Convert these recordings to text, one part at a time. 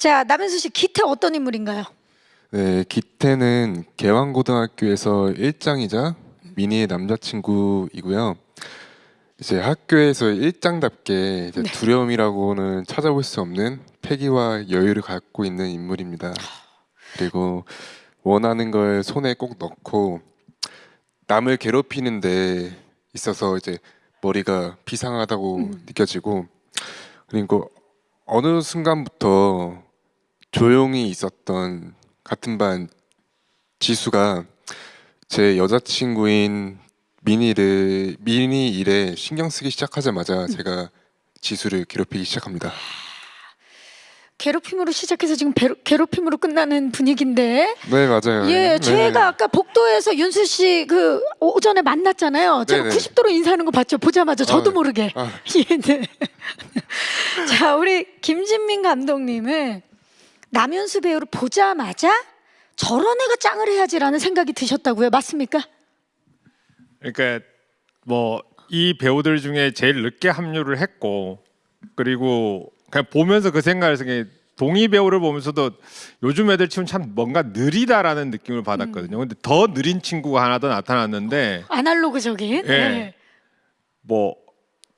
자 남현수 씨 기태 어떤 인물인가요? 네, 기태는 개왕고등학교에서 일장이자 미니의 남자친구이고요. 이제 학교에서 일장답게 이제 네. 두려움이라고는 찾아볼 수 없는 패기와 여유를 갖고 있는 인물입니다. 그리고 원하는 걸 손에 꼭 넣고 남을 괴롭히는데 있어서 이제 머리가 비상하다고 음. 느껴지고 그리고 어느 순간부터 조용히 있었던 같은 반 지수가 제 여자친구인 미니를 미니 일에 신경 쓰기 시작하자마자 제가 지수를 괴롭히기 시작합니다. 괴롭힘으로 시작해서 지금 배로- 괴롭힘으로 끝나는 분위기인데 네 맞아요. 예 네. 저희가 아까 복도에서 윤수 씨 그 오전에 만났잖아요 제가 네네. 90도로 인사하는 거 봤죠 보자마자 저도 아, 모르게 아. 예, 네. 자 우리 김진민 감독님은 남윤수 배우를 보자마자 저런 애가 짱을 해야지라는 생각이 드셨다고요 맞습니까? 그러니까 뭐 이 배우들 중에 제일 늦게 합류를 했고 그리고 그냥 보면서 그 생각을 그냥 동희 배우를 보면서도 요즘 애들 치고는 참 뭔가 느리다라는 느낌을 받았거든요. 근데 더 느린 친구가 하나 더 나타났는데 아날로그적인 예. 네. 뭐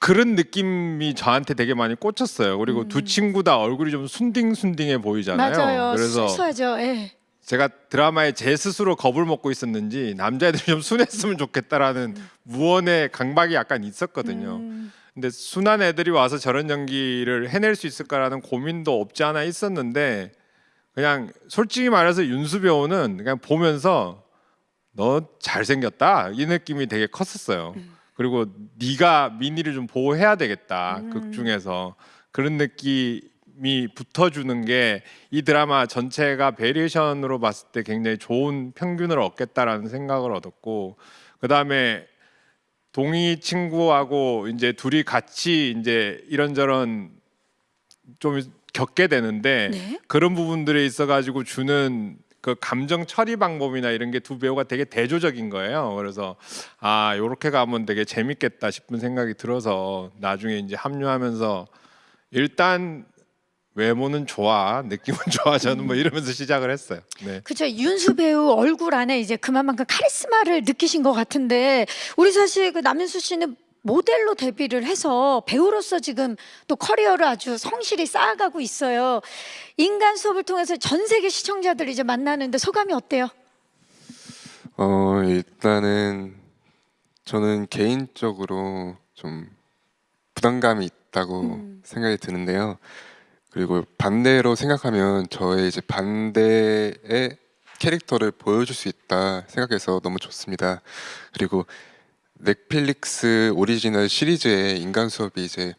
그런 느낌이 저한테 되게 많이 꽂혔어요. 그리고 두 친구 다 얼굴이 좀 순딩순딩해 보이잖아요. 맞아요 그래서 순수하죠 예. 제가 드라마에 제 스스로 겁을 먹고 있었는지 남자애들이 좀 순했으면 좋겠다라는 무언의 강박이 약간 있었거든요. 음. 근데 순한 애들이 와서 저런 연기를 해낼 수 있을까라는 고민도 없지 않아 있었는데 그냥 솔직히 말해서 윤수 배우는 그냥 보면서 너 잘생겼다 이 느낌이 되게 컸었어요. 그리고 네가 미니를 좀 보호해야 되겠다 음. 극 중에서 그런 느낌이 붙어주는 게 이 드라마 전체가 variation으로 봤을 때 굉장히 좋은 평균을 얻겠다라는 생각을 얻었고 그 다음에 동희 친구하고 이제 둘이 같이 이제 이런저런 좀 겪게 되는데 네. 그런 부분들에 있어 가지고 주는 그 감정 처리 방법이나 이런 게 두 배우가 되게 대조적인 거예요. 그래서 아 요렇게 가면 되게 재밌겠다 싶은 생각이 들어서 나중에 이제 합류하면서 일단 외모는 좋아 느낌은 좋아 저는 뭐 이러면서 시작을 했어요. 네. 그죠 윤수 배우 얼굴 안에 이제 그만큼 카리스마를 느끼신 것 같은데 우리 사실 그 남윤수 씨는 모델로 데뷔를 해서 배우로서 지금 또 커리어를 아주 성실히 쌓아가고 있어요. 인간 수업을 통해서 전 세계 시청자들 이제 만나는데 소감이 어때요? 어 일단은 저는 개인적으로 좀 부담감이 있다고 음. 생각이 드는데요. 그리고 반대로 생각하면 저의 이제 반대의 캐릭터를 보여줄 수 있다 생각해서 너무 좋습니다. 그리고 넷플릭스 오리지널 시리즈의 인간 수업이 이제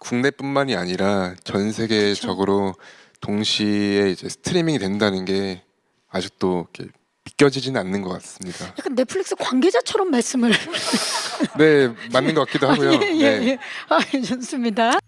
국내뿐만이 아니라 전 세계적으로 동시에 이제 스트리밍이 된다는 게 아직도 이렇게 믿겨지지는 않는 것 같습니다. 약간 넷플릭스 관계자처럼 말씀을 네, 맞는 것 같기도 하고요. 예, 예, 네. 예. 아, 좋습니다.